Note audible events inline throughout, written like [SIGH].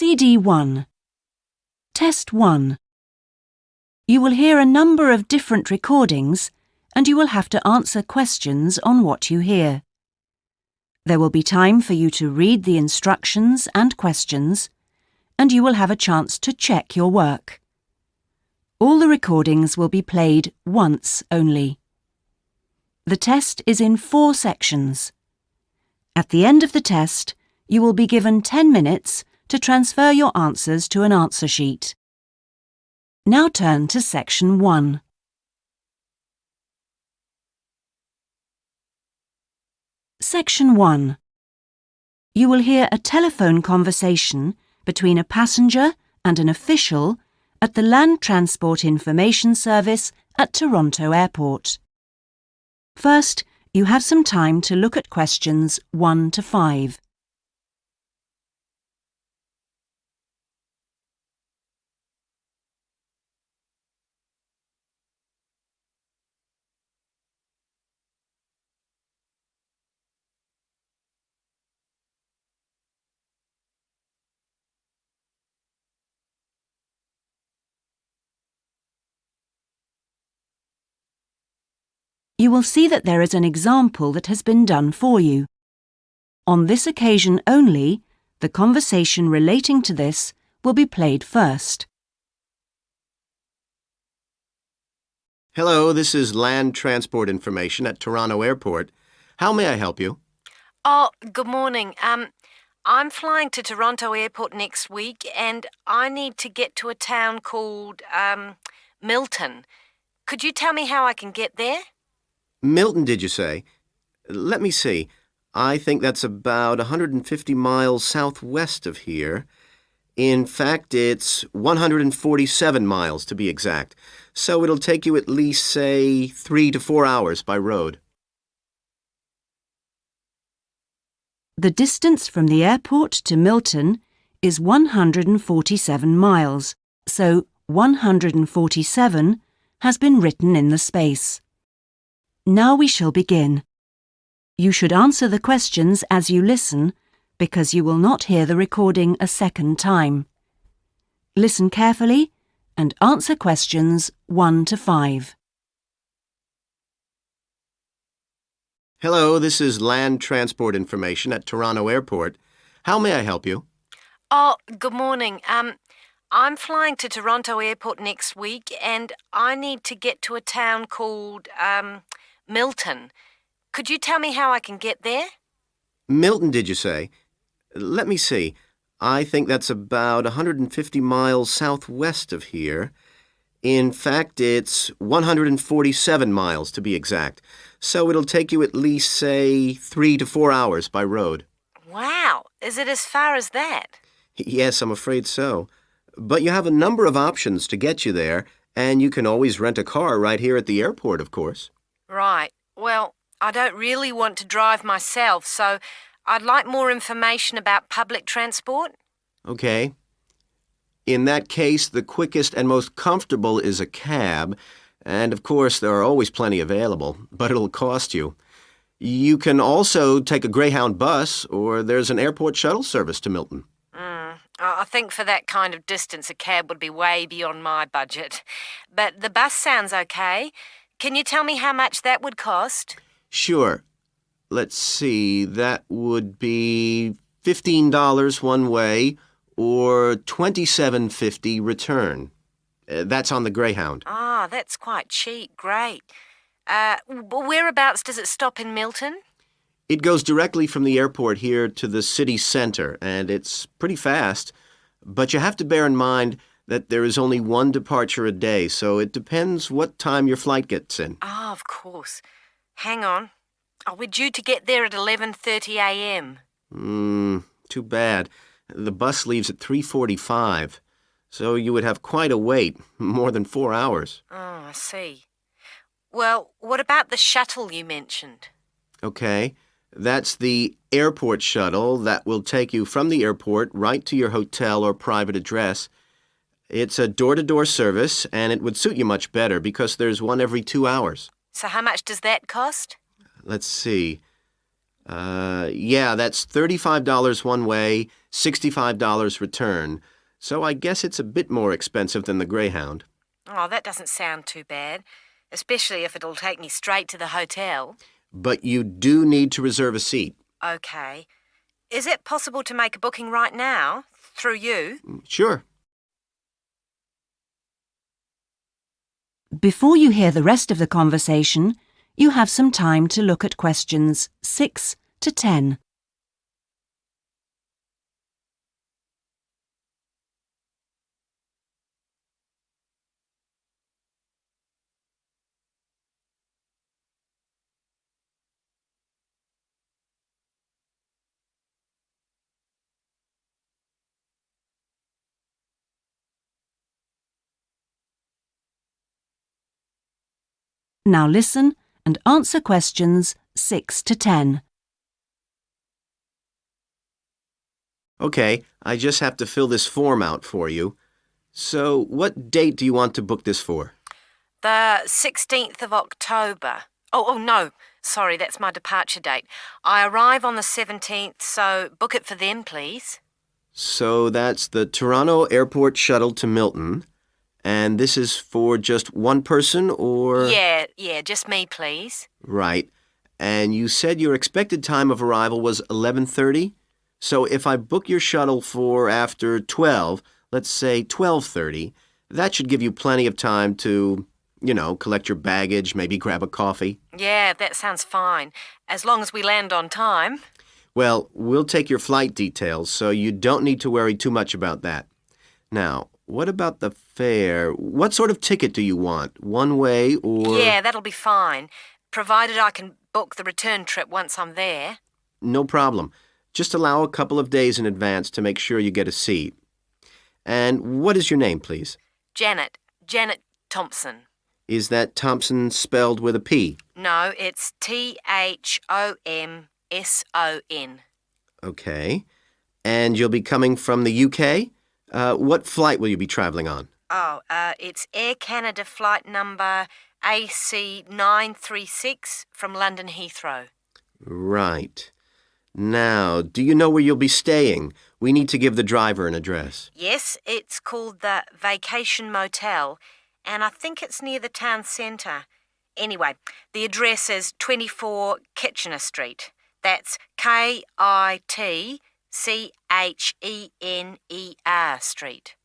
CD 1 Test 1 You will hear a number of different recordings and you will have to answer questions on what you hear. There will be time for you to read the instructions and questions and you will have a chance to check your work. All the recordings will be played once only. The test is in four sections. At the end of the test, you will be given 10 minutes to transfer your answers to an answer sheet. Now turn to section 1. Section 1. You will hear a telephone conversation between a passenger and an official at the Land Transport Information Service at Toronto Airport. First, you have some time to look at questions 1 to 5. You will see that there is an example that has been done for you. On this occasion only, the conversation relating to this will be played first. Hello, this is Land Transport Information at Toronto Airport. How may I help you? Oh, good morning. Um, I'm flying to Toronto Airport next week and I need to get to a town called, um, Milton. Could you tell me how I can get there? Milton, did you say? Let me see. I think that's about 150 miles southwest of here. In fact, it's 147 miles to be exact. So it'll take you at least, say, three to four hours by road. The distance from the airport to Milton is 147 miles, so 147 has been written in the space. Now we shall begin. You should answer the questions as you listen because you will not hear the recording a second time. Listen carefully and answer questions 1 to 5. Hello, this is Land Transport Information at Toronto Airport. How may I help you? Oh, good morning. Um, I'm flying to Toronto Airport next week and I need to get to a town called, um, Milton. Could you tell me how I can get there? Milton, did you say? Let me see. I think that's about 150 miles southwest of here. In fact, it's 147 miles to be exact. So it'll take you at least, say, three to four hours by road. Wow! Is it as far as that? Yes, I'm afraid so. But you have a number of options to get you there, and you can always rent a car right here at the airport, of course. Right. Well, I don't really want to drive myself, so I'd like more information about public transport. Okay. In that case, the quickest and most comfortable is a cab, and of course there are always plenty available, but it'll cost you. You can also take a Greyhound bus, or there's an airport shuttle service to Milton. Mm, I think for that kind of distance, a cab would be way beyond my budget. But the bus sounds okay. Can you tell me how much that would cost? Sure. Let's see, that would be $15 one way or $27.50 return. Uh, that's on the Greyhound. Ah, that's quite cheap. Great. Uh, whereabouts does it stop in Milton? It goes directly from the airport here to the city center, and it's pretty fast. But you have to bear in mind that there is only one departure a day, so it depends what time your flight gets in. Ah, oh, of course. Hang on. Oh, we're due to get there at 11.30 a.m. Hmm, too bad. The bus leaves at 3.45, so you would have quite a wait, [LAUGHS] more than four hours. Oh, I see. Well, what about the shuttle you mentioned? Okay. That's the airport shuttle that will take you from the airport right to your hotel or private address. It's a door-to-door service, and it would suit you much better because there's one every two hours. So how much does that cost? Let's see. Uh, yeah, that's $35 one way $65 return, so I guess it's a bit more expensive than the Greyhound. Oh, that doesn't sound too bad, especially if it'll take me straight to the hotel. But you do need to reserve a seat. Okay. Is it possible to make a booking right now? Through you? Sure. Before you hear the rest of the conversation, you have some time to look at questions 6 to 10. Now listen and answer questions 6 to 10. Okay, I just have to fill this form out for you. So, what date do you want to book this for? The 16th of October. Oh, oh no. Sorry, that's my departure date. I arrive on the 17th, so book it for then, please. So, that's the Toronto Airport shuttle to Milton. And this is for just one person or? Yeah, yeah, just me, please. Right. And you said your expected time of arrival was 11:30? So if I book your shuttle for after 12, let's say 12:30, that should give you plenty of time to, you know, collect your baggage, maybe grab a coffee. Yeah, that sounds fine. As long as we land on time. Well, we'll take your flight details, so you don't need to worry too much about that. Now, what about the fare? What sort of ticket do you want? One way or Yeah, that'll be fine. Provided I can book the return trip once I'm there. No problem. Just allow a couple of days in advance to make sure you get a seat. And what is your name, please? Janet. Janet Thomson. Is that Thompson spelled with a P? No, it's T H O M S O N. Okay. And you'll be coming from the UK? Uh, what flight will you be traveling on? Oh, uh, it's Air Canada flight number AC936 from London Heathrow. Right. Now, do you know where you'll be staying? We need to give the driver an address. Yes, it's called the Vacation Motel, and I think it's near the town centre. Anyway, the address is 24 Kitchener Street. That's K I T C H E N E R Street.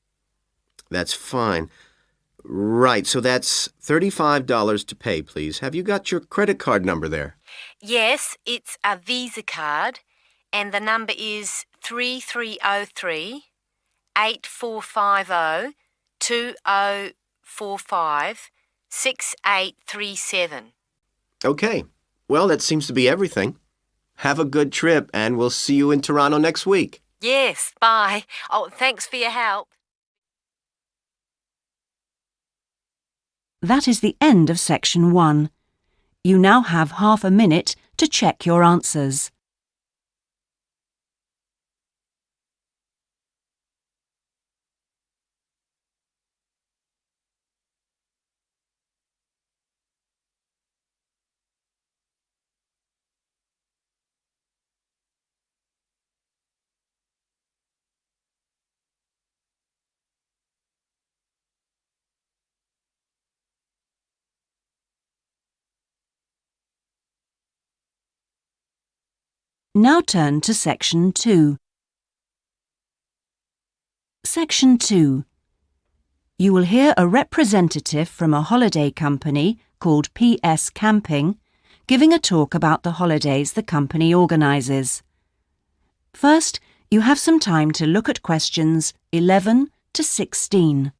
That's fine. Right, so that's $35 to pay, please. Have you got your credit card number there? Yes, it's a Visa card, and the number is 3303 8450 2045 6837. Okay. Well, that seems to be everything. Have a good trip, and we'll see you in Toronto next week. Yes, bye. Oh, thanks for your help. That is the end of section 1. You now have half a minute to check your answers. Now turn to section 2. Section 2. You will hear a representative from a holiday company called PS Camping giving a talk about the holidays the company organises. First, you have some time to look at questions 11 to 16.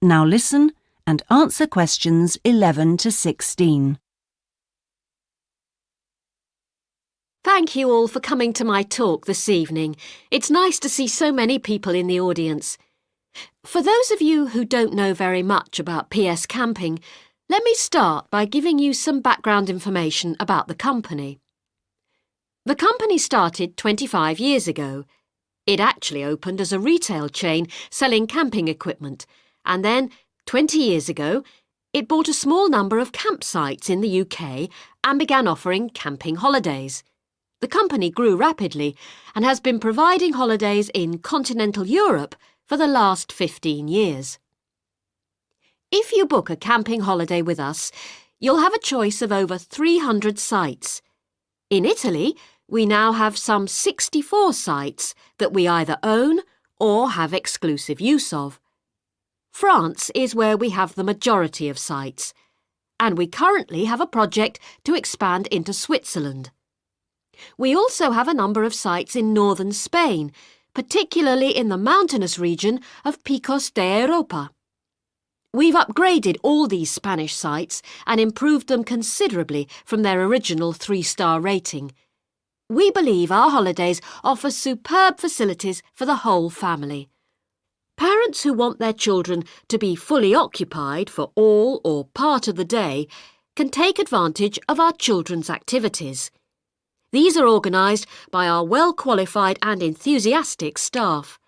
Now listen and answer questions 11 to 16. Thank you all for coming to my talk this evening. It's nice to see so many people in the audience. For those of you who don't know very much about PS Camping, let me start by giving you some background information about the company. The company started 25 years ago. It actually opened as a retail chain selling camping equipment, and then, 20 years ago, it bought a small number of campsites in the UK and began offering camping holidays. The company grew rapidly and has been providing holidays in continental Europe for the last 15 years. If you book a camping holiday with us, you'll have a choice of over 300 sites. In Italy, we now have some 64 sites that we either own or have exclusive use of. France is where we have the majority of sites, and we currently have a project to expand into Switzerland. We also have a number of sites in northern Spain, particularly in the mountainous region of Picos de Europa. We've upgraded all these Spanish sites and improved them considerably from their original three-star rating. We believe our holidays offer superb facilities for the whole family. Parents who want their children to be fully occupied for all or part of the day can take advantage of our children's activities. These are organised by our well-qualified and enthusiastic staff.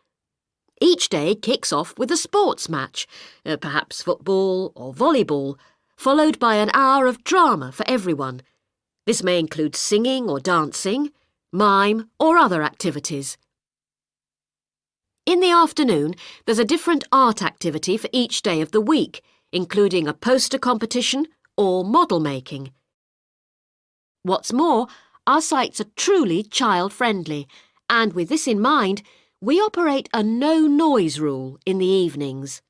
Each day kicks off with a sports match, uh, perhaps football or volleyball, followed by an hour of drama for everyone. This may include singing or dancing, mime or other activities. In the afternoon, there's a different art activity for each day of the week, including a poster competition or model making. What's more, our sites are truly child-friendly, and with this in mind, we operate a no-noise rule in the evenings.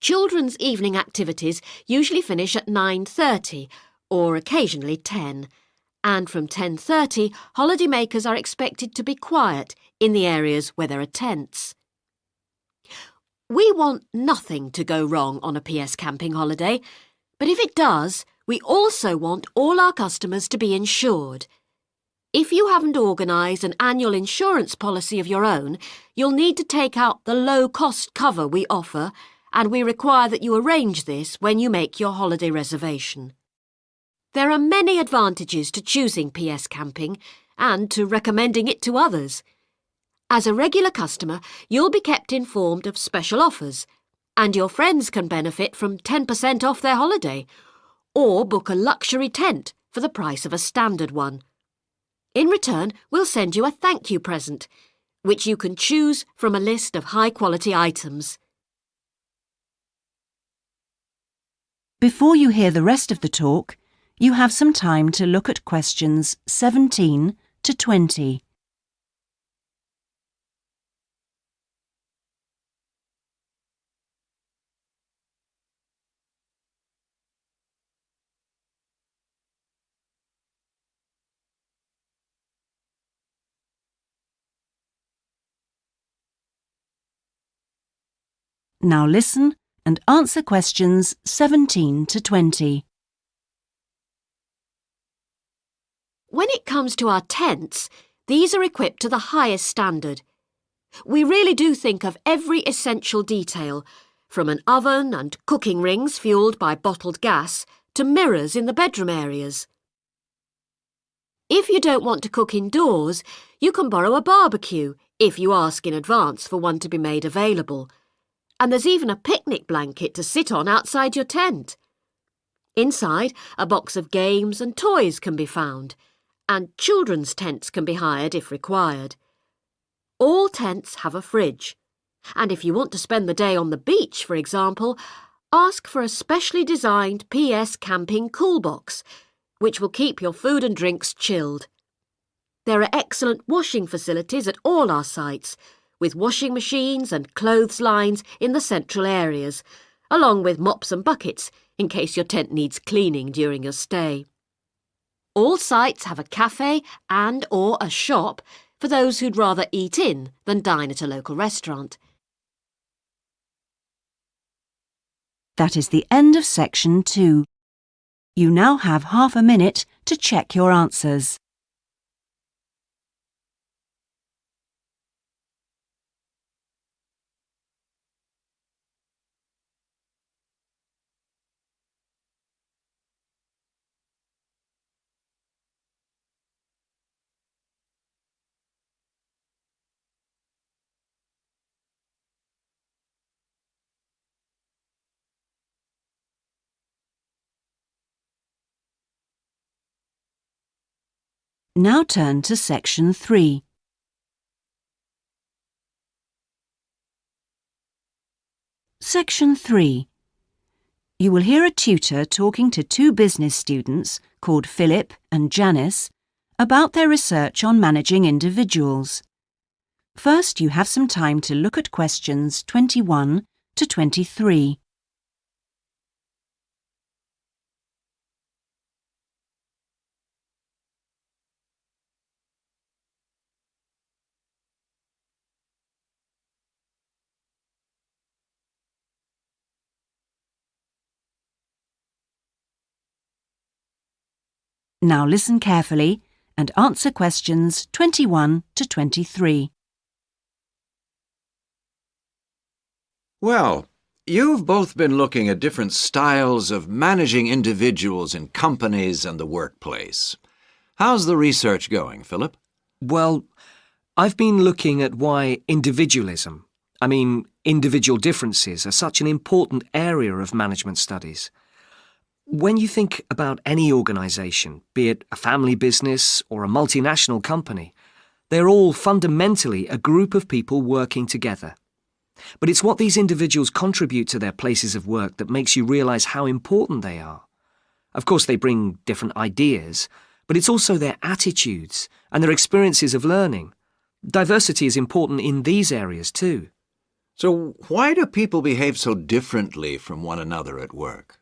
Children's evening activities usually finish at 9.30 or occasionally 10 and from 10.30 holidaymakers are expected to be quiet in the areas where there are tents. We want nothing to go wrong on a PS camping holiday, but if it does, we also want all our customers to be insured. If you haven't organised an annual insurance policy of your own, you'll need to take out the low-cost cover we offer, and we require that you arrange this when you make your holiday reservation. There are many advantages to choosing PS Camping and to recommending it to others. As a regular customer, you'll be kept informed of special offers, and your friends can benefit from 10% off their holiday or book a luxury tent for the price of a standard one. In return, we'll send you a thank you present, which you can choose from a list of high-quality items. Before you hear the rest of the talk, you have some time to look at questions 17 to 20. Now listen and answer questions 17 to 20. When it comes to our tents, these are equipped to the highest standard. We really do think of every essential detail, from an oven and cooking rings fuelled by bottled gas to mirrors in the bedroom areas. If you don't want to cook indoors, you can borrow a barbecue if you ask in advance for one to be made available and there's even a picnic blanket to sit on outside your tent. Inside, a box of games and toys can be found, and children's tents can be hired if required. All tents have a fridge, and if you want to spend the day on the beach, for example, ask for a specially designed PS Camping Cool Box, which will keep your food and drinks chilled. There are excellent washing facilities at all our sites, with washing machines and clothes lines in the central areas, along with mops and buckets in case your tent needs cleaning during your stay. All sites have a cafe and or a shop for those who'd rather eat in than dine at a local restaurant. That is the end of section two. You now have half a minute to check your answers. Now turn to section 3. Section 3. You will hear a tutor talking to two business students called Philip and Janice about their research on managing individuals. First, you have some time to look at questions 21 to 23. Now listen carefully and answer questions 21 to 23. Well, you've both been looking at different styles of managing individuals in companies and the workplace. How's the research going, Philip? Well, I've been looking at why individualism, I mean individual differences, are such an important area of management studies. When you think about any organisation, be it a family business or a multinational company, they're all fundamentally a group of people working together. But it's what these individuals contribute to their places of work that makes you realise how important they are. Of course, they bring different ideas, but it's also their attitudes and their experiences of learning. Diversity is important in these areas too. So, why do people behave so differently from one another at work?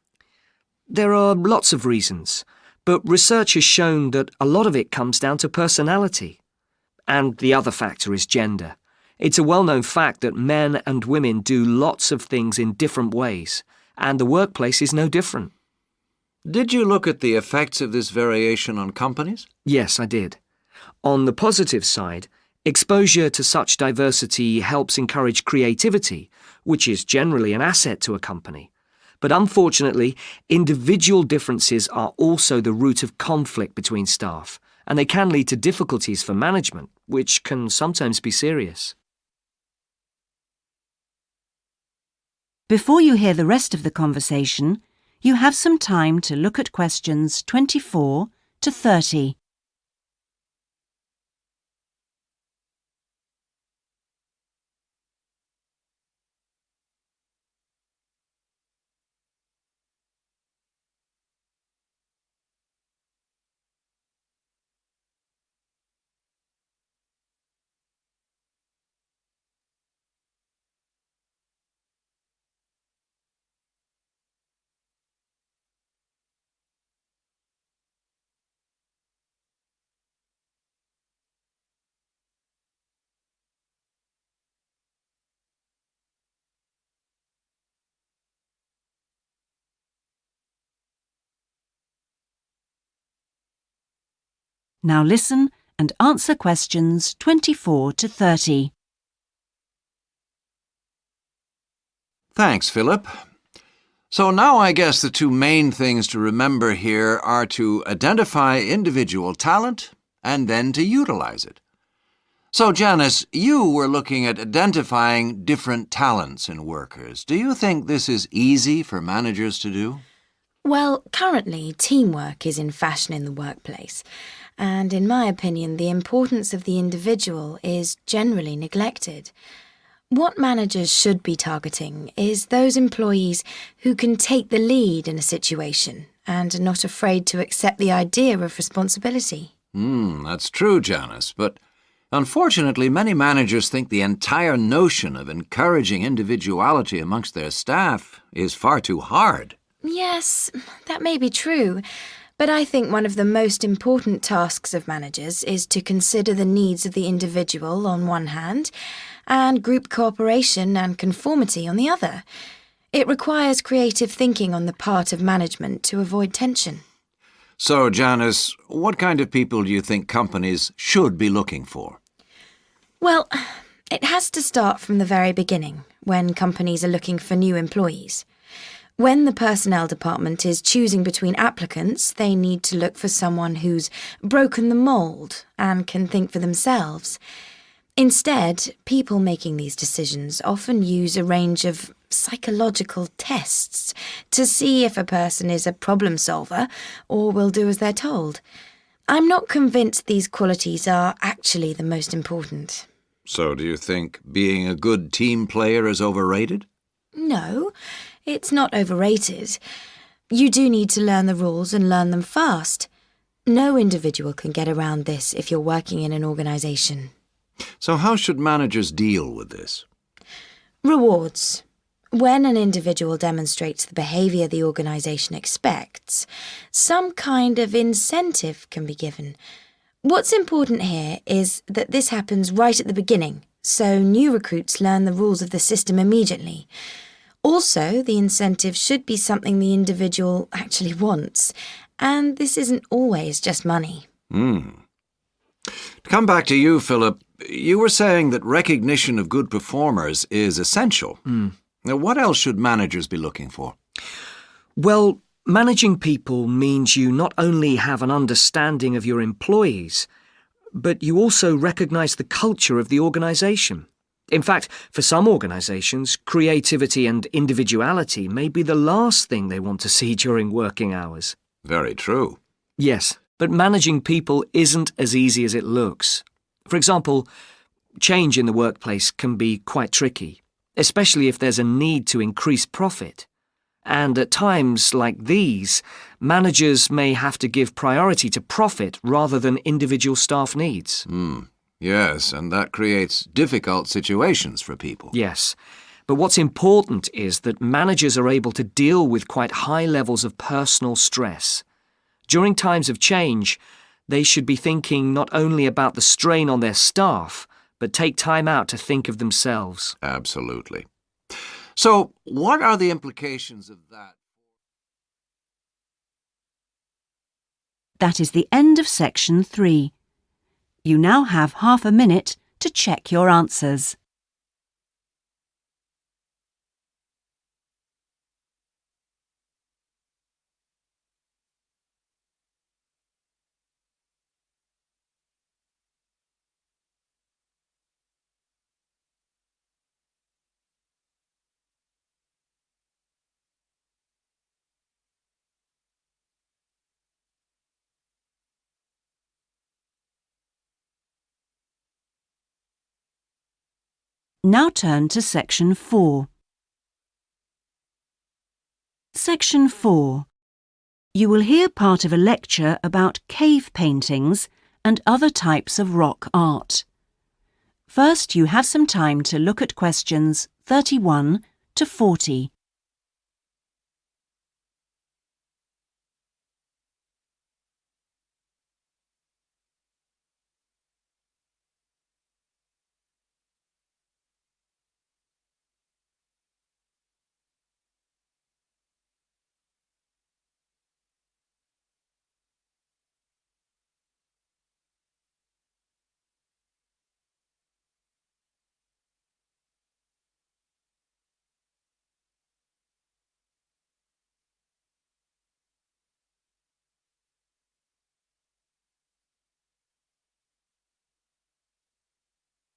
There are lots of reasons, but research has shown that a lot of it comes down to personality. And the other factor is gender. It's a well-known fact that men and women do lots of things in different ways, and the workplace is no different. Did you look at the effects of this variation on companies? Yes, I did. On the positive side, exposure to such diversity helps encourage creativity, which is generally an asset to a company. But unfortunately, individual differences are also the root of conflict between staff, and they can lead to difficulties for management, which can sometimes be serious. Before you hear the rest of the conversation, you have some time to look at questions 24 to 30. Now listen and answer questions 24 to 30. Thanks, Philip. So now I guess the two main things to remember here are to identify individual talent and then to utilize it. So, Janice, you were looking at identifying different talents in workers. Do you think this is easy for managers to do? Well, currently, teamwork is in fashion in the workplace and in my opinion, the importance of the individual is generally neglected. What managers should be targeting is those employees who can take the lead in a situation and are not afraid to accept the idea of responsibility. Hmm, that's true, Janice, but unfortunately many managers think the entire notion of encouraging individuality amongst their staff is far too hard. Yes, that may be true. But I think one of the most important tasks of managers is to consider the needs of the individual on one hand and group cooperation and conformity on the other. It requires creative thinking on the part of management to avoid tension. So, Janice, what kind of people do you think companies should be looking for? Well, it has to start from the very beginning, when companies are looking for new employees. When the personnel department is choosing between applicants, they need to look for someone who's broken the mould and can think for themselves. Instead, people making these decisions often use a range of psychological tests to see if a person is a problem solver or will do as they're told. I'm not convinced these qualities are actually the most important. So, do you think being a good team player is overrated? No, it's not overrated. You do need to learn the rules and learn them fast. No individual can get around this if you're working in an organisation. So, how should managers deal with this? Rewards. When an individual demonstrates the behaviour the organisation expects, some kind of incentive can be given. What's important here is that this happens right at the beginning, so new recruits learn the rules of the system immediately. Also, the incentive should be something the individual actually wants, and this isn't always just money. Hmm. To come back to you, Philip, you were saying that recognition of good performers is essential. Now, what else should managers be looking for? Well, managing people means you not only have an understanding of your employees, but you also recognise the culture of the organisation. In fact, for some organisations, creativity and individuality may be the last thing they want to see [LAUGHS] during working hours. Very true. Yes, but managing people isn't as easy as it looks. For example, change in the workplace can be quite tricky, especially if there's a need to increase profit. And at times like these, managers may have to give priority to profit rather than individual staff needs. Hmm. Yes, and that creates difficult situations for people. Yes. But what's important is that managers are able to deal with quite high levels of personal stress. During times of change, they should be thinking not only about the strain on their staff, but take time out to think of themselves. Absolutely. So, what are the implications of that? That is the end of section three. You now have half a minute to check your answers. Now turn to section 4. Section 4. You will hear part of a lecture about cave paintings and other types of rock art. First, you have some time to look at questions 31 to 40.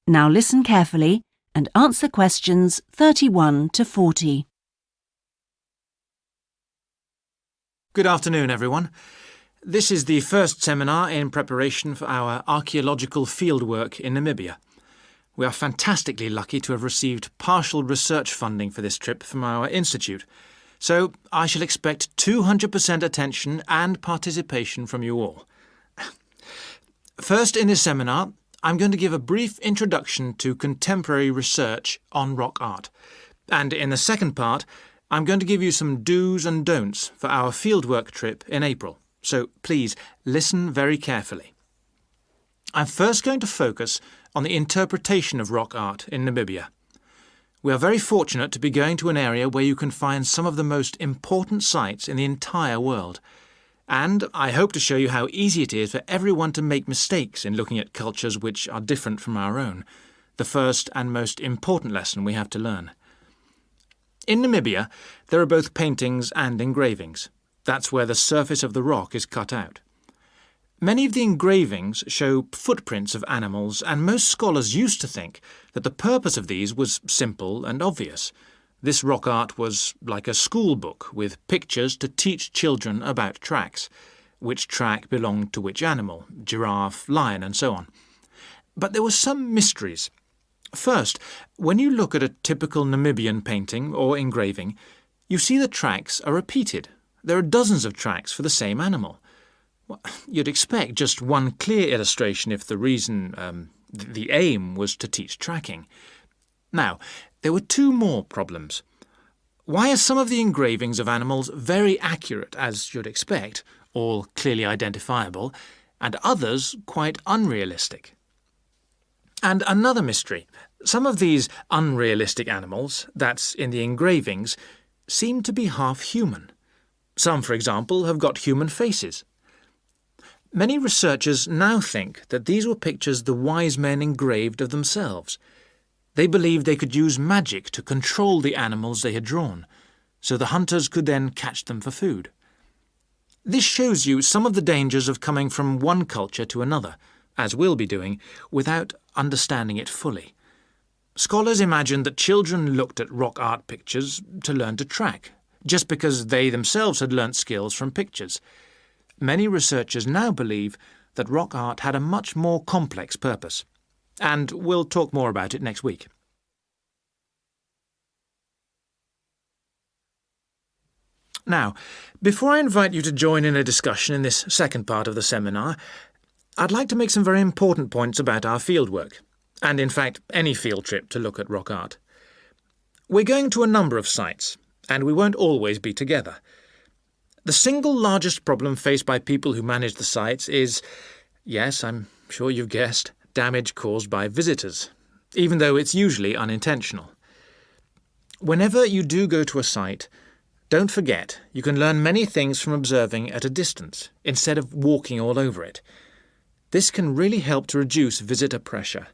Now listen carefully and answer questions 31 to 40. Good afternoon, everyone. This is the first seminar in preparation for our archaeological fieldwork in Namibia. We are fantastically lucky to have received partial research funding for this trip from our institute, so I shall expect 200% attention and participation from you all. [LAUGHS] First in this seminar, I'm going to give a brief introduction to contemporary research on rock art. And in the second part, I'm going to give you some do's and don'ts for our fieldwork trip in April. So please listen very carefully. I'm first going to focus on the interpretation of rock art in Namibia. We are very fortunate to be going to an area where you can find some of the most important sites in the entire world. And I hope to show you how easy it is for everyone to make mistakes in looking at cultures which are different from our own, the first and most important lesson we have to learn. In Namibia, there are both paintings and engravings. That's where the surface of the rock is cut out. Many of the engravings show footprints of animals, and most scholars used to think that the purpose of these was simple and obvious. This rock art was like a school book with pictures to teach children about tracks, which track belonged to which animal, giraffe, lion, and so on. But there were some mysteries. First, when you look at a typical Namibian painting or engraving, you see the tracks are repeated. There are dozens of tracks for the same animal. Well, [LAUGHS] you'd expect just one clear illustration if the reason, um, the aim, was to teach tracking. Now, there were two more problems. Why are some of the engravings of animals very accurate, as you'd expect, all clearly identifiable, and others quite unrealistic? And another mystery. Some of these unrealistic animals, that's in the engravings, seem to be half human. Some, for example, have got human faces. Many researchers now think that these were pictures the wise men engraved of themselves. They believed they could use magic to control the animals they had drawn, so the hunters could then catch them for food. This shows you some of the dangers of coming from one culture to another, as we'll be doing, without understanding it fully. Scholars imagined that children looked at rock art pictures to learn to track, just because they themselves had learnt skills from pictures. Many researchers now believe that rock art had a much more complex purpose, and we'll talk more about it next week. Now, before I invite you to join in a discussion in this second part of the seminar, I'd like to make some very important points about our fieldwork, and in fact any field trip to look at rock art. We're going to a number of sites, and we won't always be together. The single largest problem faced by people who manage the sites is, yes, I'm sure you've guessed, damage caused by visitors, even though it's usually unintentional. Whenever you do go to a site, don't forget you can learn many things from observing at a distance, instead of walking all over it. This can really help to reduce visitor pressure.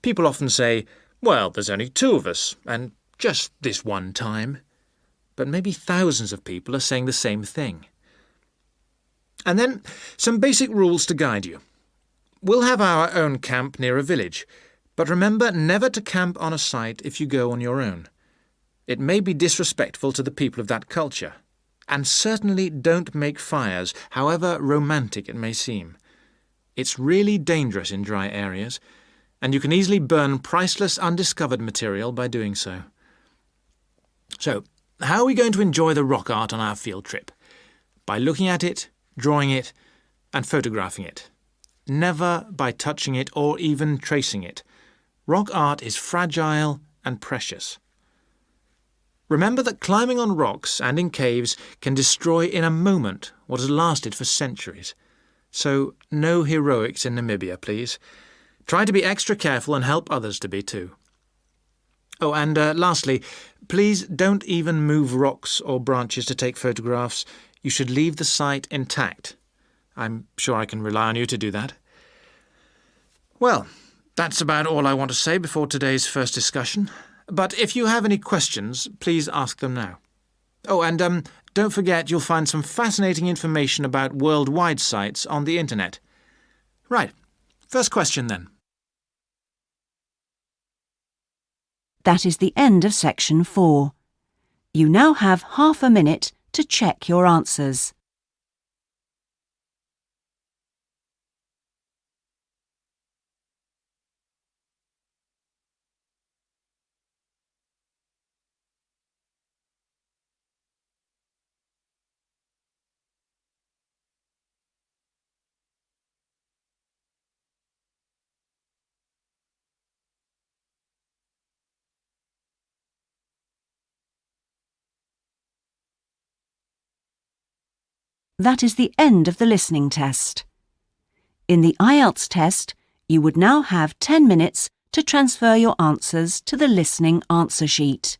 People often say, well, there's only two of us, and just this one time but maybe thousands of people are saying the same thing. And then some basic rules to guide you. We'll have our own camp near a village, but remember never to camp on a site if you go on your own. It may be disrespectful to the people of that culture. And certainly don't make fires, however romantic it may seem. It's really dangerous in dry areas, and you can easily burn priceless undiscovered material by doing so. So, how are we going to enjoy the rock art on our field trip? By looking at it, drawing it, and photographing it. Never by touching it or even tracing it. Rock art is fragile and precious. Remember that climbing on rocks and in caves can destroy in a moment what has lasted for centuries. So, no heroics in Namibia, please. Try to be extra careful and help others to be too. Oh, and uh, lastly, please don't even move rocks or branches to take photographs. You should leave the site intact. I'm sure I can rely on you to do that. Well, that's about all I want to say before today's first discussion. But if you have any questions, please ask them now. Oh, and um, don't forget you'll find some fascinating information about worldwide sites on the internet. Right, first question then. That is the end of section 4. You now have half a minute to check your answers. That is the end of the listening test. In the IELTS test, you would now have 10 minutes to transfer your answers to the listening answer sheet.